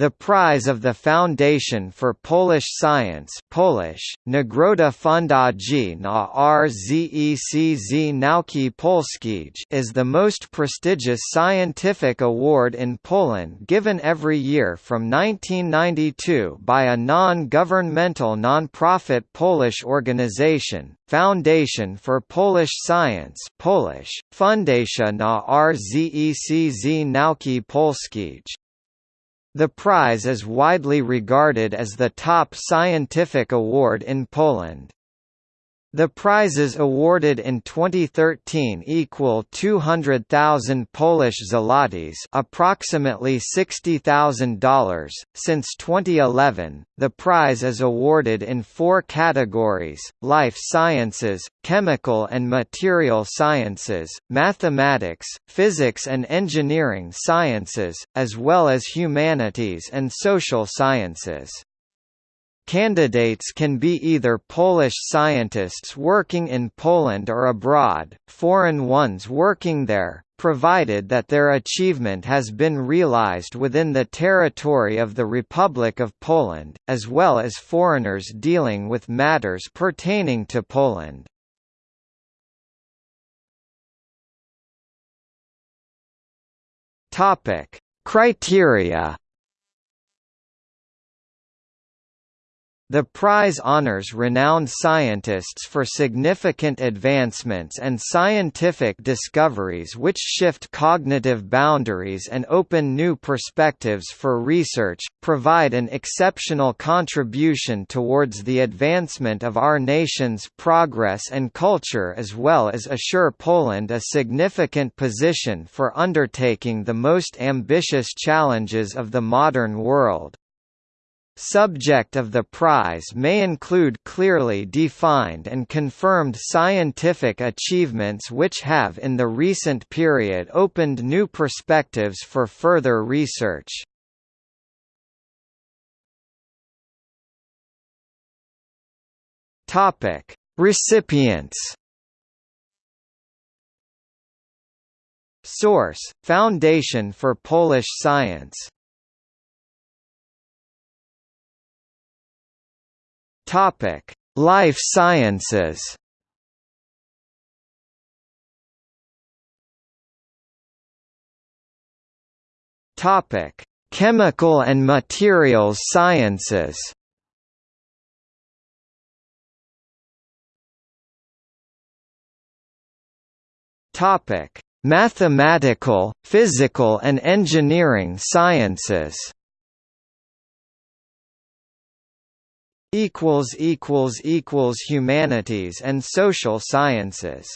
The prize of the Foundation for Polish Science Polish, Nagroda Fundacji na RZECZ Nauki Polskich is the most prestigious scientific award in Poland given every year from 1992 by a non-governmental non-profit Polish organization, Foundation for Polish Science Polish, Fundacja na RZECZ Nauki Polskich. The prize is widely regarded as the top scientific award in Poland. The prizes awarded in 2013 equal 200,000 Polish zlotys, approximately $60,000. Since 2011, the prize is awarded in four categories: life sciences, chemical and material sciences, mathematics, physics and engineering sciences, as well as humanities and social sciences. Candidates can be either Polish scientists working in Poland or abroad, foreign ones working there, provided that their achievement has been realized within the territory of the Republic of Poland, as well as foreigners dealing with matters pertaining to Poland. Criteria The prize honors renowned scientists for significant advancements and scientific discoveries which shift cognitive boundaries and open new perspectives for research, provide an exceptional contribution towards the advancement of our nation's progress and culture as well as assure Poland a significant position for undertaking the most ambitious challenges of the modern world. Subject of the prize may include clearly defined and confirmed scientific achievements which have in the recent period opened new perspectives for further research. Topic: Recipients. Source: Foundation for Polish Science Topic: Life Sciences. Topic: Chemical and Materials Sciences. Topic: Mathematical, Physical and Engineering Sciences. Equals equals equals humanities and social sciences